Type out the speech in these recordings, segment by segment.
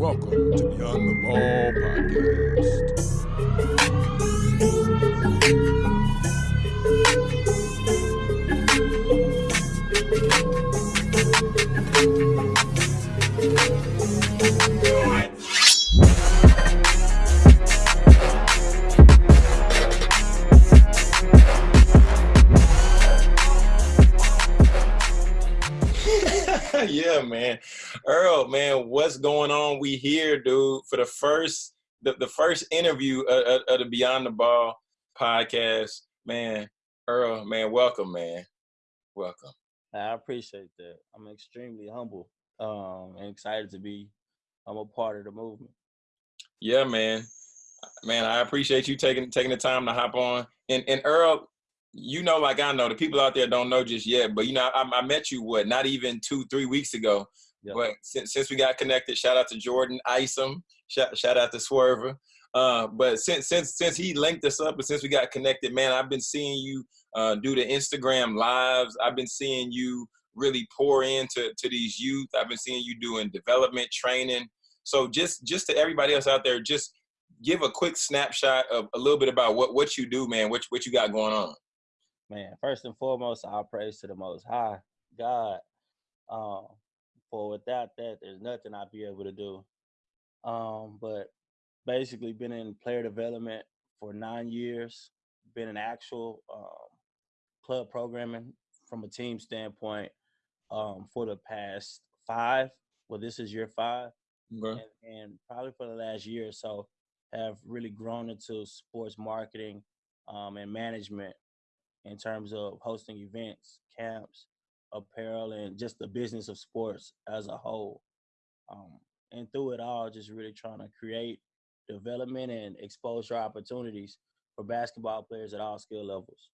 Welcome to Beyond the Ball podcast. We here, dude, for the first the, the first interview of, of, the Beyond the Ball podcast. Man, Earl, man, welcome, man. Welcome. I appreciate that. I'm extremely humble um, and excited to be I'm a part of the movement. Yeah, man. Man, I appreciate you taking taking the time to hop on. And and Earl, you know, like I know, the people out there don't know just yet, but you know, I, I met you what, not even two, three weeks ago. Yep. But since, since we got connected, shout out to Jordan Isom, shout, shout out to Swerver. Uh, but since since since he linked us up and since we got connected, man, I've been seeing you uh, do the Instagram lives. I've been seeing you really pour into to these youth. I've been seeing you doing development training. So just just to everybody else out there, just give a quick snapshot of a little bit about what what you do, man. What what you got going on man, first and foremost, I'll praise to the Most High God. Um, for without that, there's nothing I'd be able to do. Um, but basically, been in player development for nine years. Been in actual um, club programming from a team standpoint um, for the past five. Well, this is year five, okay. and, and, probably for the last year or so, have really grown into sports marketing um, and management in terms of hosting events, camps, apparel, and just the business of sports as a whole. Um, and through it all, just really trying to create development and exposure opportunities for basketball players at all skill levels.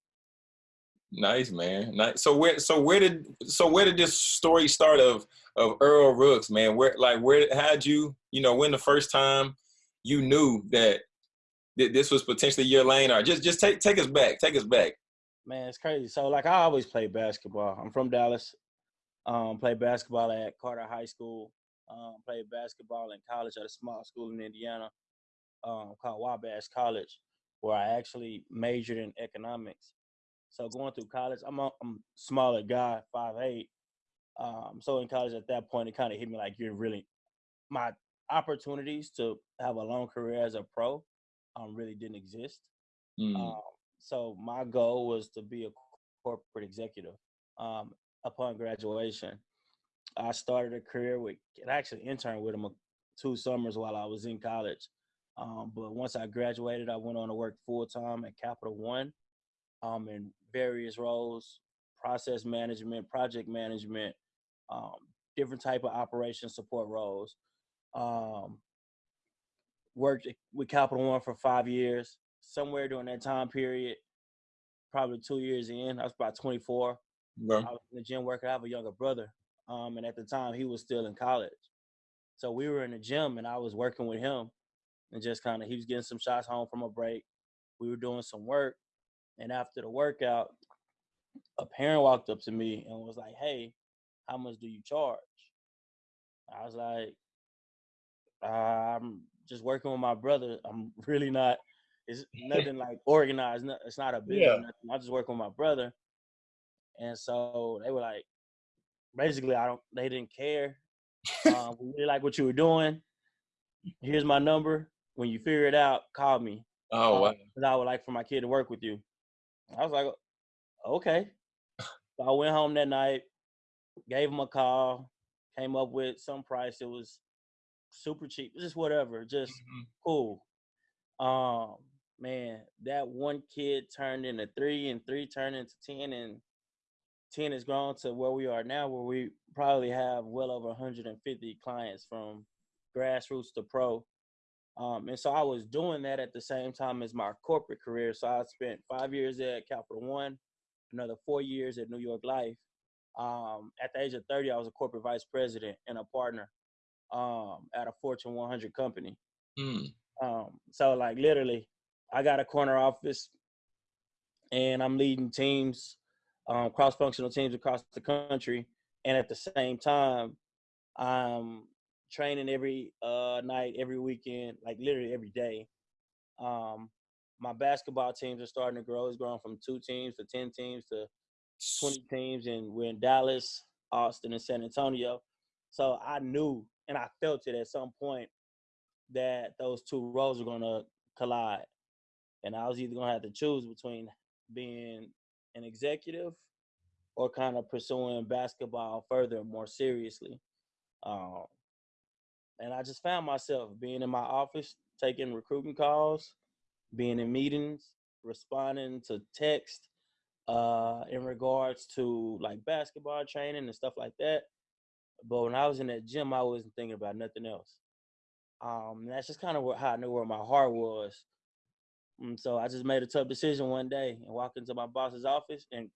Nice man. Nice. So where so where did so where did this story start of of Earl Rooks, man? Where like where had you, you know, when the first time you knew that this was potentially your lane or just just take take us back. Take us back. Man, it's crazy. So like I always played basketball. I'm from Dallas. Um, played basketball at Carter High School. Um, played basketball in college at a small school in Indiana um, called Wabash College, where I actually majored in economics. So going through college, I'm a I'm smaller guy, five eight. Um, so in college at that point, it kind of hit me like you're really my opportunities to have a long career as a pro um, really didn't exist. Mm. Um, so my goal was to be a corporate executive. Um, upon graduation, I started a career with, and actually interned with them two summers while I was in college. Um, but once I graduated, I went on to work full time at Capital One um, in various roles, process management, project management, um, different type of operation support roles. Um, worked with Capital One for five years somewhere during that time period, probably two years in, I was about 24. Yeah. I was in the gym working. I have a younger brother, um, and at the time he was still in college. So we were in the gym, and I was working with him, and just kind of he was getting some shots home from a break. We were doing some work, and after the workout, a parent walked up to me and was like, "Hey, how much do you charge?" I was like, "I'm just working with my brother. I'm really not it's nothing like organized. It's not a business. Yeah. I just work with my brother, and so they were like, basically, I don't. They didn't care. um, we really like what you were doing. Here's my number. When you figure it out, call me. Oh, wow. Because I would like for my kid to work with you. I was like, okay. So I went home that night, gave him a call, came up with some price. It was super cheap, just whatever, just mm-hmm. cool. Um, man, that one kid turned into three, and three turned into ten, and ten has grown to where we are now, where we probably have well over 150 clients from grassroots to pro. Um, and so I was doing that at the same time as my corporate career. So I spent five years at Capital One, another four years at New York Life. Um, at the age of 30, I was a corporate vice president and a partner um, at a Fortune 100 company. Mm. Um, so like literally, I got a corner office and I'm leading teams, um, cross-functional teams across the country. And at the same time, I'm training every uh, night, every weekend, like literally every day. Um, my basketball teams are starting to grow. It's growing from two teams to ten teams to twenty teams, and we're in Dallas, Austin, and San Antonio. So I knew and I felt it at some point that those two roles were gonna collide. And I was either gonna have to choose between being an executive or kind of pursuing basketball further more seriously. Um, and I just found myself being in my office, taking recruiting calls, being in meetings, responding to text uh, in regards to like basketball training and stuff like that. But when I was in that gym, I wasn't thinking about nothing else. Um, that's just kind of how I knew where my heart was. And so I just made a tough decision one day and walked into my boss's office. And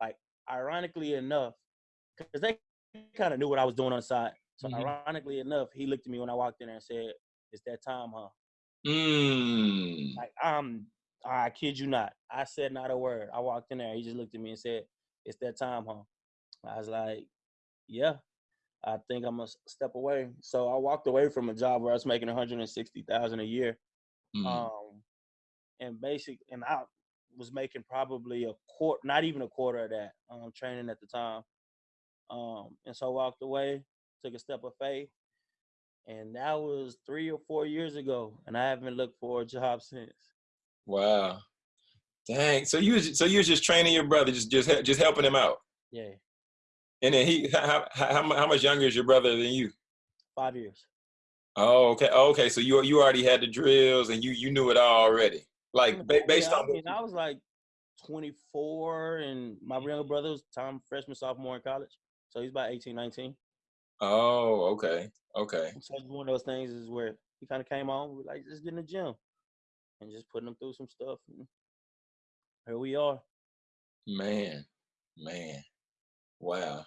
like, ironically enough, because they kind of knew what I was doing on the side. So mm-hmm. ironically enough, he looked at me when I walked in there and said, "It's that time, huh?" Mm. Like I'm, I kid you not. I said not a word. I walked in there. He just looked at me and said, "It's that time, huh?" I was like, "Yeah." I think I'm gonna step away. So I walked away from a job where I was making 160,000 a year, mm-hmm. um, and basic, and I was making probably a quarter, not even a quarter of that, um, training at the time. Um, and so I walked away, took a step of faith, and that was three or four years ago, and I haven't looked for a job since. Wow, dang! So you was, so you was just training your brother, just just just helping him out. Yeah. And then he, how, how, how much younger is your brother than you? Five years. Oh, okay. Oh, okay. So you you already had the drills and you you knew it all already. Like based yeah, on. I mean, I was like 24, and my younger brother was time freshman sophomore in college, so he's about 18, 19. Oh, okay, okay. So one of those things is where he kind of came on, we like just getting the gym, and just putting him through some stuff. And here we are. Man, man. Wow.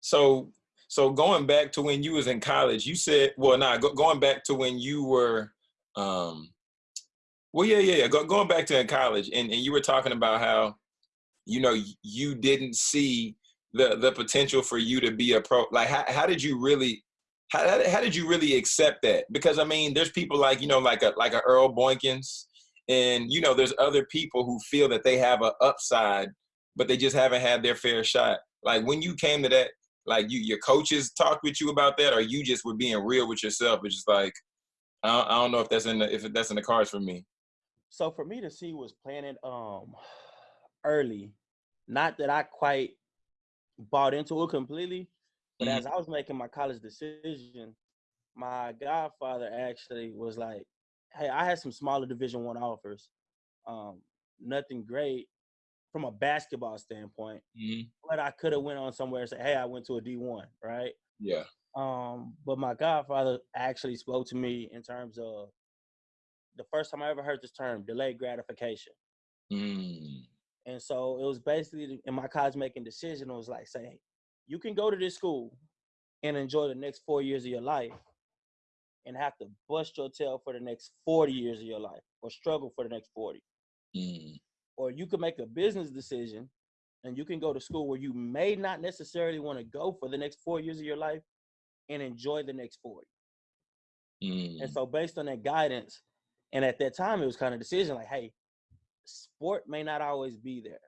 So so going back to when you was in college, you said, well, nah, go, going back to when you were, um, well, yeah, yeah, yeah. Go, going back to in college, and, and you were talking about how, you know, you didn't see the the potential for you to be a pro. Like, how, how did you really, how, how did you really accept that? Because I mean, there's people like you know, like a like a Earl Boykins, and you know, there's other people who feel that they have an upside, but they just haven't had their fair shot. Like when you came to that, like you your coaches talked with you about that, or you just were being real with yourself? It's just like I don't, I don't know if that's in the if that's in the cards for me. So for me to see was planted um early. Not that I quite bought into it completely, but mm-hmm. as I was making my college decision, my godfather actually was like, "Hey, I had some smaller Division One offers, um, nothing great, from a basketball standpoint. Mm-hmm. But I could have went on somewhere and said, "Hey, I went to a D one, right?" Yeah. Um, but my godfather actually spoke to me in terms of the first time I ever heard this term, delayed gratification. Mm. And so it was basically in my college making decision. It was like saying, you can go to this school and enjoy the next four years of your life, and have to bust your tail for the next forty years of your life, or struggle for the next forty. Mm or you can make a business decision and you can go to school where you may not necessarily want to go for the next four years of your life and enjoy the next 40. Mm. And so based on that guidance, and at that time it was kind of decision like, hey, sport may not always be there,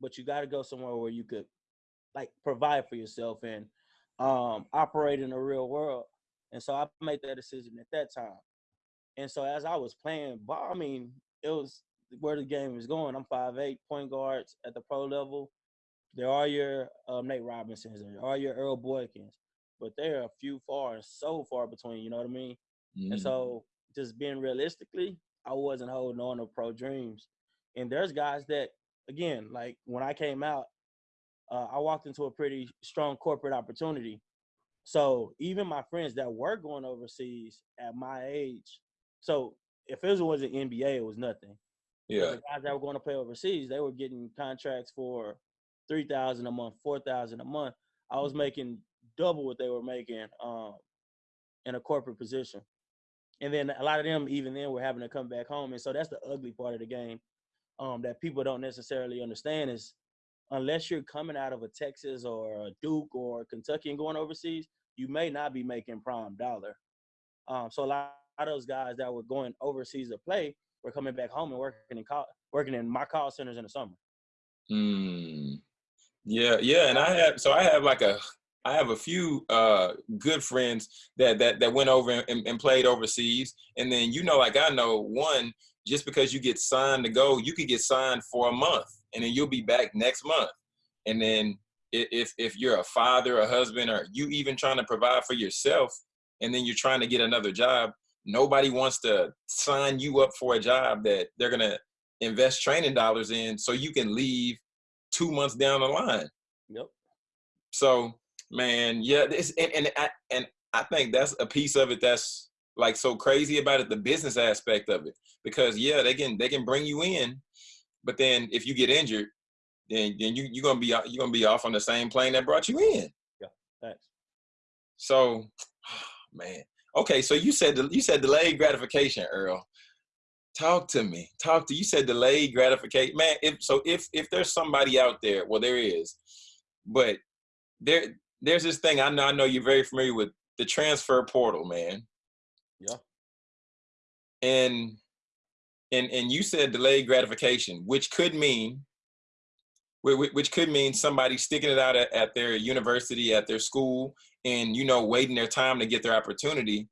but you got to go somewhere where you could like provide for yourself and um, operate in the real world. And so I made that decision at that time. And so as I was playing ball, I mean, it was where the game is going. I'm five eight point guards at the pro level. There are your um, Nate Robinsons, there are your Earl Boykins, but they're a few far and so far between. You know what I mean? Mm-hmm. And so, just being realistically, I wasn't holding on to pro dreams. And there's guys that, again, like when I came out, uh, I walked into a pretty strong corporate opportunity. So even my friends that were going overseas at my age, so if it was an NBA, it was nothing. Yeah. The guys that were going to play overseas, they were getting contracts for three thousand a month, four thousand a month. I was mm-hmm. making double what they were making um, in a corporate position. And then a lot of them, even then, were having to come back home. And so that's the ugly part of the game um, that people don't necessarily understand is unless you're coming out of a Texas or a Duke or Kentucky and going overseas, you may not be making prime dollar. Um, so a lot of those guys that were going overseas to play were coming back home and working in call, working in my call centers in the summer. Hmm. Yeah, yeah, and I have so I have like a I have a few uh, good friends that that that went over and, and, played overseas, and then you know, like I know, one just because you get signed to go, you could get signed for a month, and then you'll be back next month, and then if if you're a father, a husband, or you even trying to provide for yourself, and then you're trying to get another job, nobody wants to sign you up for a job that they're gonna invest training dollars in, so you can leave two months down the line. Yep. So man yeah this and, and I, and I think that's a piece of it that's like so crazy about it the business aspect of it. Because yeah they can they can bring you in but then if you get injured then then you you're gonna be you're gonna be off on the same plane that brought you in. Yeah thanks. So man. Okay so you said you said delayed gratification earl. Talk to me. Talk to you said delayed gratification man if so if if there's somebody out there well there is but there there's this thing I know I know you're very familiar with the transfer portal, man. Yeah. And and and you said delayed gratification, which could mean which could mean somebody sticking it out at, at their university, at their school, and you know, waiting their time to get their opportunity.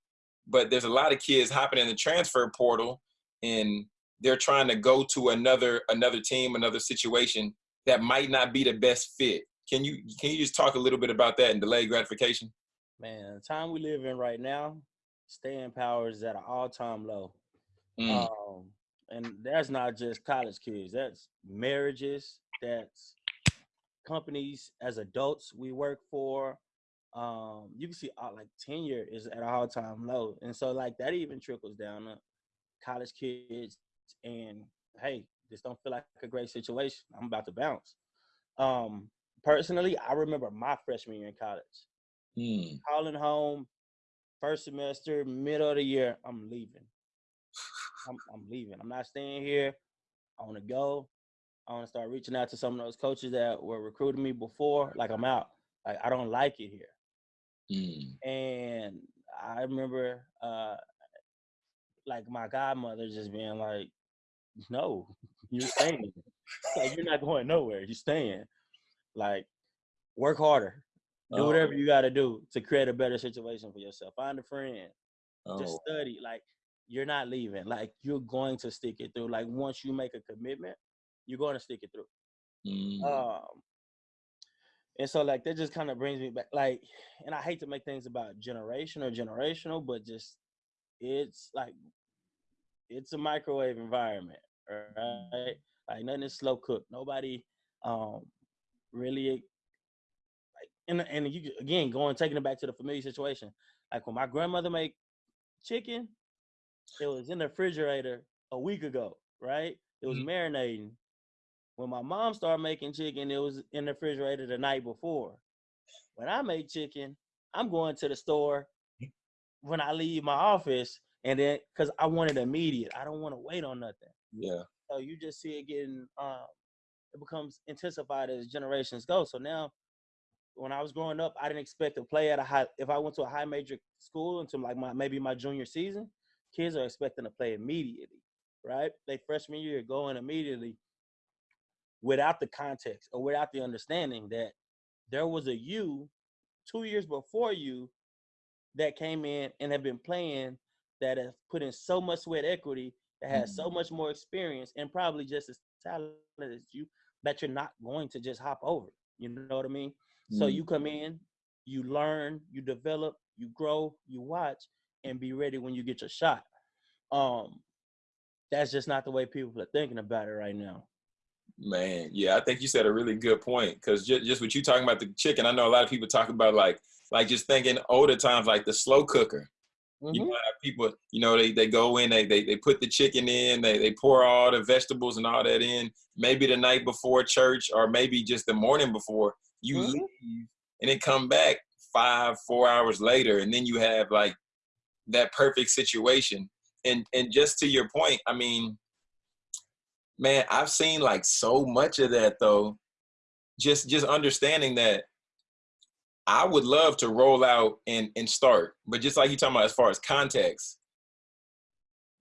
But there's a lot of kids hopping in the transfer portal and they're trying to go to another another team, another situation that might not be the best fit. Can you can you just talk a little bit about that and delayed gratification? Man, the time we live in right now, staying power is at an all time low. Mm. Um, and that's not just college kids. That's marriages. That's companies as adults we work for. Um, you can see uh, like tenure is at an all time low, and so like that even trickles down to college kids. And hey, this don't feel like a great situation. I'm about to bounce. Um, personally, I remember my freshman year in college. Mm. Calling home, first semester, middle of the year, I'm leaving. I'm, I'm leaving. I'm not staying here. I want to go. I want to start reaching out to some of those coaches that were recruiting me before. Like I'm out. Like I don't like it here. Mm. And I remember, uh, like my godmother just being like, "No, you're staying. like you're not going nowhere. You're staying." Like, work harder. Do oh. whatever you got to do to create a better situation for yourself. Find a friend. Oh. Just study. Like, you're not leaving. Like, you're going to stick it through. Like, once you make a commitment, you're going to stick it through. Mm. Um, and so, like, that just kind of brings me back. Like, and I hate to make things about generation or generational, but just it's like it's a microwave environment, right? Like nothing is slow cooked. Nobody um really like and and you again going taking it back to the familiar situation. Like when my grandmother made chicken, it was in the refrigerator a week ago, right? It was mm-hmm. marinating. When my mom started making chicken, it was in the refrigerator the night before. When I make chicken, I'm going to the store when I leave my office, and then because I want it immediate. I don't want to wait on nothing. Yeah. So you just see it getting um, it becomes intensified as generations go. So now, when I was growing up, I didn't expect to play at a high. If I went to a high major school until like my maybe my junior season, kids are expecting to play immediately, right? They freshman year going immediately, without the context or without the understanding that there was a you two years before you that came in and have been playing that have put in so much sweat equity that has mm-hmm. so much more experience and probably just as talented as you that you're not going to just hop over. You know what I mean? Mm. So you come in, you learn, you develop, you grow, you watch, and be ready when you get your shot. Um, that's just not the way people are thinking about it right now. Man, yeah, I think you said a really good point because just, just what you talking about the chicken. I know a lot of people talk about like like just thinking older times like the slow cooker. Mm-hmm. You know, people, you know, they, they go in, they, they they put the chicken in, they they pour all the vegetables and all that in, maybe the night before church or maybe just the morning before you mm-hmm. leave and then come back five, four hours later, and then you have like that perfect situation. And and just to your point, I mean, man, I've seen like so much of that though. Just just understanding that I would love to roll out and and start, but just like you talking about as far as context,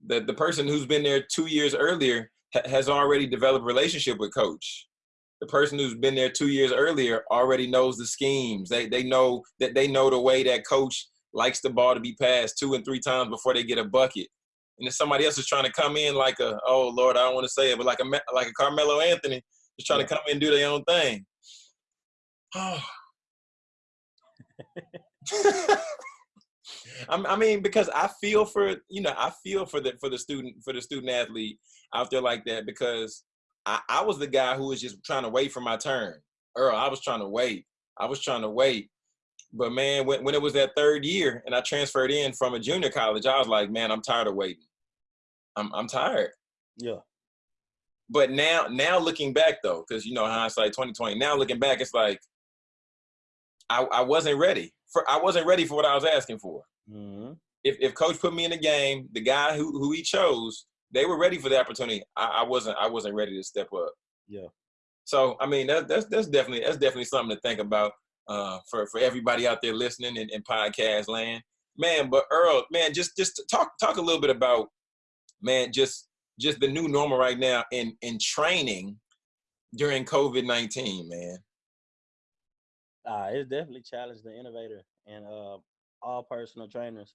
the the person who's been there two years earlier ha has already developed a relationship with coach. The person who's been there two years earlier already knows the schemes. They they know that they know the way that coach likes the ball to be passed two and three times before they get a bucket. And if somebody else is trying to come in like a oh Lord, I don't want to say it, but like a like a Carmelo Anthony, just trying to come in and do their own thing. Oh. I mean, because I feel for you know, I feel for the for the student for the student athlete out there like that because I, I was the guy who was just trying to wait for my turn. Earl, I was trying to wait. I was trying to wait. But man, when, when it was that third year and I transferred in from a junior college, I was like, man, I'm tired of waiting. I'm I'm tired. Yeah. But now now looking back though, because you know hindsight 2020, now looking back, it's like I, I wasn't ready. For I wasn't ready for what I was asking for. Mm-hmm. If if coach put me in the game, the guy who who he chose, they were ready for the opportunity. I, I wasn't I wasn't ready to step up. Yeah. So I mean that, that's that's definitely that's definitely something to think about uh, for for everybody out there listening in, in podcast land, man. But Earl, man, just just talk talk a little bit about man just just the new normal right now in in training during COVID nineteen, man. Uh, it's definitely challenged the innovator and uh, all personal trainers.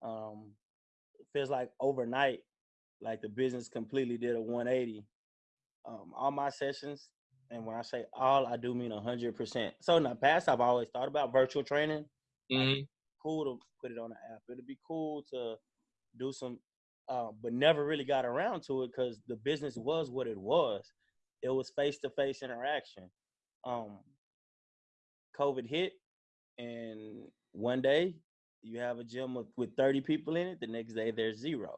Um, it feels like overnight, like the business completely did a 180. Um, all my sessions, and when I say all, I do mean 100%. So in the past, I've always thought about virtual training. Mm-hmm. Like, cool to put it on the app. It'd be cool to do some, uh, but never really got around to it because the business was what it was. It was face to face interaction. Um, COVID hit, and one day you have a gym with, with 30 people in it, the next day there's zero.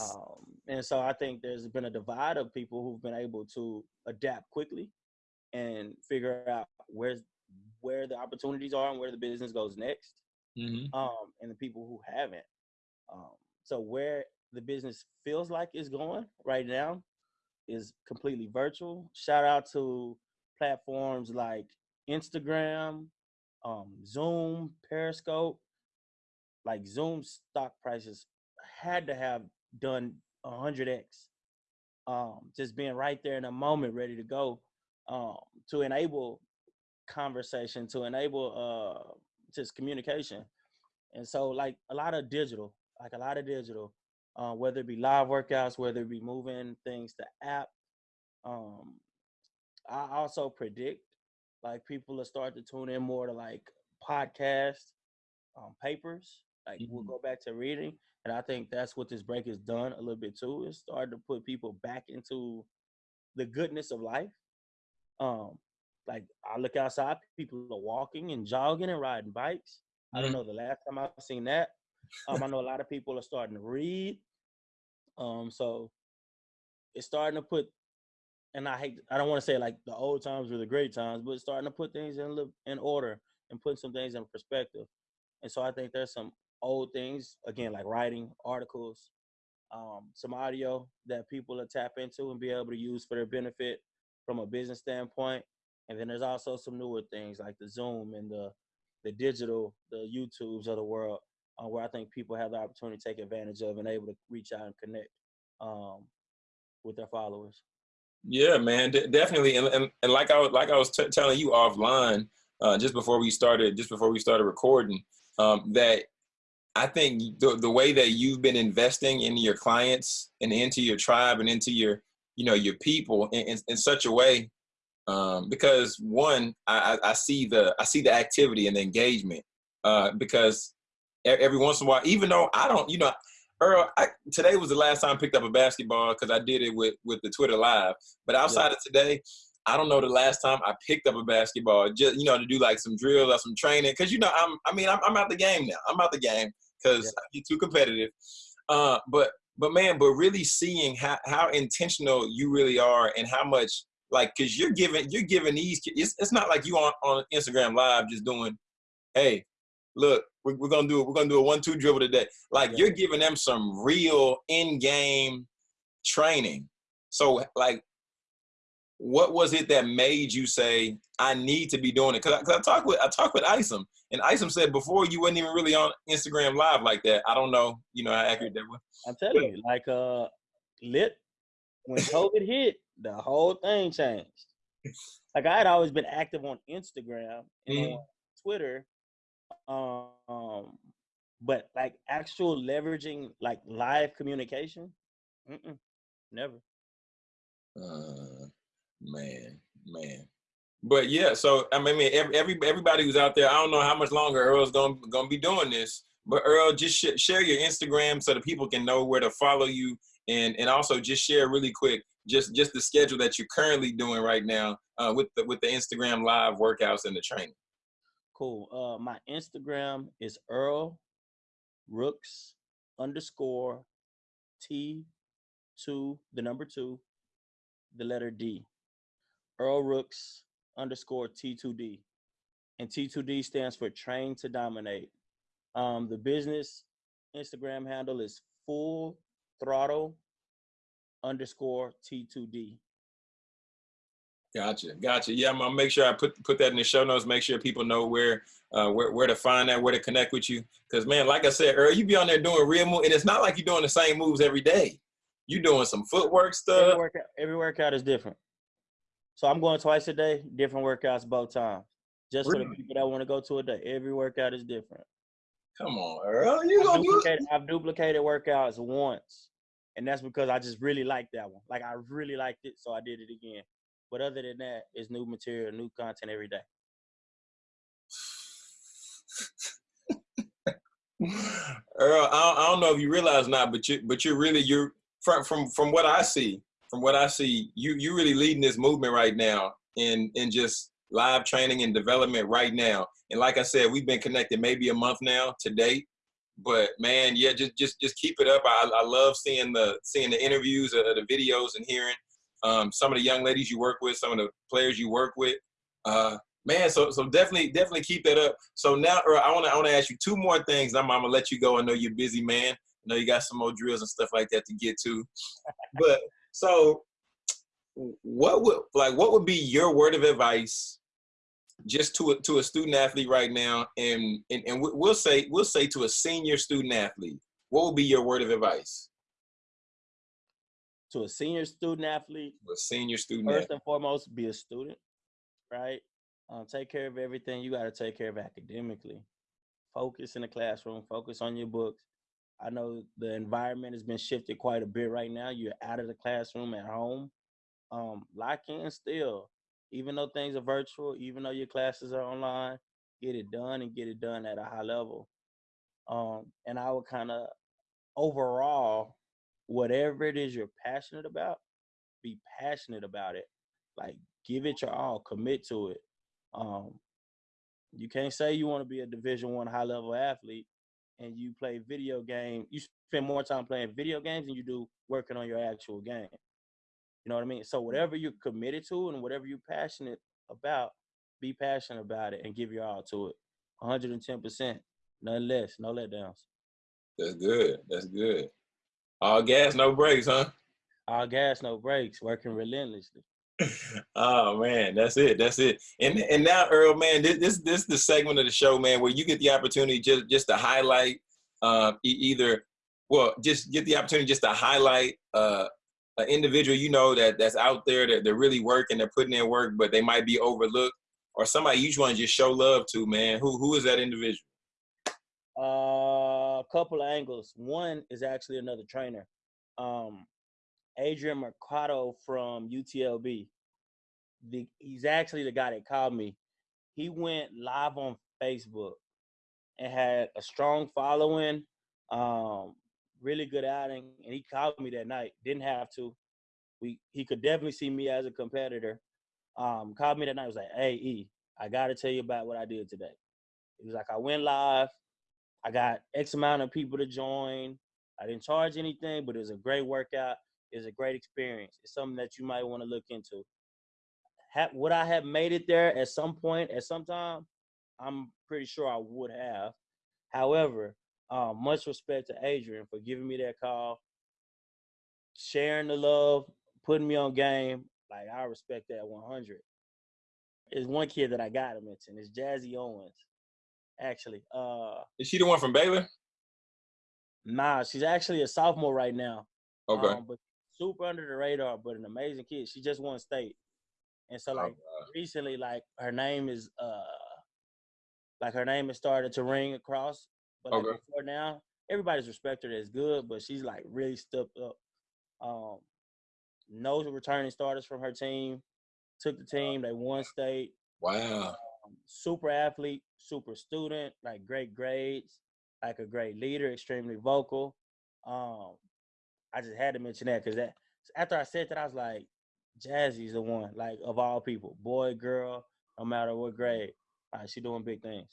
Um, and so I think there's been a divide of people who've been able to adapt quickly and figure out where's where the opportunities are and where the business goes next. Mm-hmm. Um, and the people who haven't. Um, so where the business feels like it's going right now is completely virtual. Shout out to platforms like Instagram, um, Zoom, Periscope, like Zoom stock prices had to have done 100x. Um, just being right there in a moment, ready to go, um, to enable conversation, to enable uh, just communication. And so, like a lot of digital, like a lot of digital, uh, whether it be live workouts, whether it be moving things to app. Um, I also predict like people will start to tune in more to like podcasts, um, papers. Like mm-hmm. we'll go back to reading, and I think that's what this break has done a little bit too. It's started to put people back into the goodness of life. Um, like I look outside, people are walking and jogging and riding bikes. Mm-hmm. I don't mm-hmm. know the last time I've seen that. Um, I know a lot of people are starting to read. Um, so it's starting to put and I hate I don't want to say like the old times were the great times, but starting to put things in in order and putting some things in perspective. And so I think there's some old things again like writing articles, um, some audio that people will tap into and be able to use for their benefit from a business standpoint. And then there's also some newer things like the Zoom and the the digital, the YouTubes of the world, uh, where I think people have the opportunity to take advantage of and able to reach out and connect um, with their followers. Yeah, man, definitely. And, and, and like I like I was telling you offline, uh, just before we started, just before we started recording, um, that I think the, the way that you've been investing in your clients and into your tribe and into your, you know, your people in, in, in such a way, um, because one, I, I see the, I see the activity and the engagement, uh, because every once in a while, even though I don't, you know, Earl, I, today was the last time I picked up a basketball because I did it with with the Twitter Live. But outside yeah. of today, I don't know the last time I picked up a basketball just you know to do like some drills or some training because you know I'm I mean I'm, I'm out the game now. I'm out the game because yeah. I get too competitive. Uh, but but man, but really seeing how how intentional you really are and how much like because you're giving you're giving these it's, it's not like you on on Instagram Live just doing hey look we're, we're gonna do it. We're gonna do a one-two dribble today. Like yeah. you're giving them some real in-game training. So like what was it that made you say I need to be doing it? Because I, I talked with I talked with Isom, and Isom said before you wasn't even really on Instagram Live like that. I don't know, you know how accurate that was. I'm telling you, like uh, lit when COVID hit, the whole thing changed. Like I had always been active on Instagram and mm-hmm. on Twitter, um, but like actual leveraging like live communication, never. Uh, Man, man. But yeah, so I mean, every, every everybody who's out there, I don't know how much longer Earl's gonna gonna be doing this, but Earl, just sh share your Instagram so that people can know where to follow you, and and also just share really quick, just just the schedule that you're currently doing right now uh, with the with the Instagram live workouts and the training. Cool. Uh, my Instagram is Earl Rooks underscore T two the number two the letter D. Earl Rooks underscore T2D. And T2D stands for Train to Dominate. Um, the business Instagram handle is Full Throttle underscore T2D. Gotcha, gotcha. Yeah, I'm gonna make sure I put put that in the show notes. Make sure people know where uh, where where to find that, where to connect with you. Because man, like I said Earl, you be on there doing real moves, and it's not like you're doing the same moves every day. You doing some footwork stuff. Every workout, every workout is different. So I'm going twice a day, different workouts both times. Just really? for the people that want to go to a day. Every workout is different. Come on, Earl. You gonna do it? I've duplicated workouts once. And that's because I just really liked that one. Like I really liked it, so I did it again. But other than that, it's new material, new content every day. Earl, I don't, I don't, know if you realize not, but you but you're really you're from from from what I see, from what I see, you you really leading this movement right now in in just live training and development right now. And like I said, we've been connected maybe a month now to date. But man, yeah, just just just keep it up. I, I love seeing the seeing the interviews, the videos, and hearing um, some of the young ladies you work with, some of the players you work with. Uh, man, so so definitely definitely keep that up. So now, Earl, I want to I want to ask you two more things. I'm, I'm gonna let you go. I know you're busy, man. I know you got some more drills and stuff like that to get to. But so what would like what would be your word of advice just to a, to a student athlete right now and, and and we'll say we'll say to a senior student athlete what would be your word of advice to a senior student athlete a senior student first athlete. and foremost be a student right um, take care of everything you got to take care of academically focus in the classroom focus on your books I know the environment has been shifted quite a bit right now. You're out of the classroom at home. Um, lock in still, even though things are virtual, even though your classes are online, get it done and get it done at a high level. Um, and I would kind of overall, whatever it is you're passionate about, be passionate about it. Like give it your all, commit to it. Um, you can't say you want to be a Division One high level athlete and you play video game, you spend more time playing video games than you do working on your actual game. You know what I mean? So whatever you're committed to and whatever you're passionate about, be passionate about it and give your all to it. 110%. None less, no letdowns. That's good. That's good. All gas, no brakes, huh? All gas, no brakes, working relentlessly. oh man, that's it. That's it. And and now, Earl, man, this this this is the segment of the show, man, where you get the opportunity just just to highlight uh, either, well, just get the opportunity just to highlight uh, an individual you know that that's out there that they're really working, they're putting in work, but they might be overlooked, or somebody you just want to just show love to, man. Who who is that individual? Uh, couple of angles. One is actually another trainer. Um, Adrian Mercado from UTLB. The, he's actually the guy that called me. He went live on Facebook and had a strong following, um, really good outing, and he called me that night. Didn't have to. We he could definitely see me as a competitor. Um, called me that night. Was like, "Hey, E, I got to tell you about what I did today." He was like, "I went live. I got X amount of people to join. I didn't charge anything, but it was a great workout is a great experience. It's something that you might want to look into. Have, would I have made it there at some point, at some time? I'm pretty sure I would have. However, um, much respect to Adrian for giving me that call, sharing the love, putting me on game. Like I respect that 100. There's one kid that I gotta mention. It's Jazzy Owens. Actually, uh, is she the one from Baylor? Nah, she's actually a sophomore right now. Okay. Um, but super under the radar, but an amazing kid. She just won state. And so like Oh, recently, like her name is uh like her name has started to ring across. But like Okay. before now, everybody's respected her as good, but she's like really stepped up. Um no returning starters from her team. Took the team, they won state. wow. Um, super athlete, super student, like great grades, like a great leader, extremely vocal. Um, I just had to mention that because that after I said that, I was like, Jazzy's the one, like of all people, boy, girl, no matter what grade, like, she doing big things.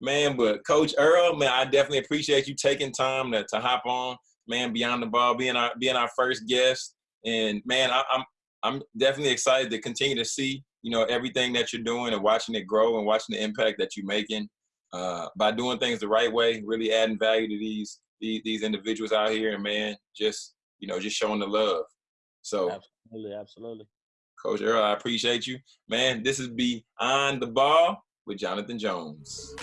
Man, but Coach Earl, man, I definitely appreciate you taking time to, to hop on, man, beyond the ball, being our being our first guest. And man, I, I'm I'm definitely excited to continue to see, you know, everything that you're doing and watching it grow and watching the impact that you're making uh, by doing things the right way, really adding value to these these, these individuals out here, and man, just you know, just showing the love. So, Absolutely, absolutely. Coach Earl, I appreciate you, man. This is Beyond the Ball with Jonathan Jones.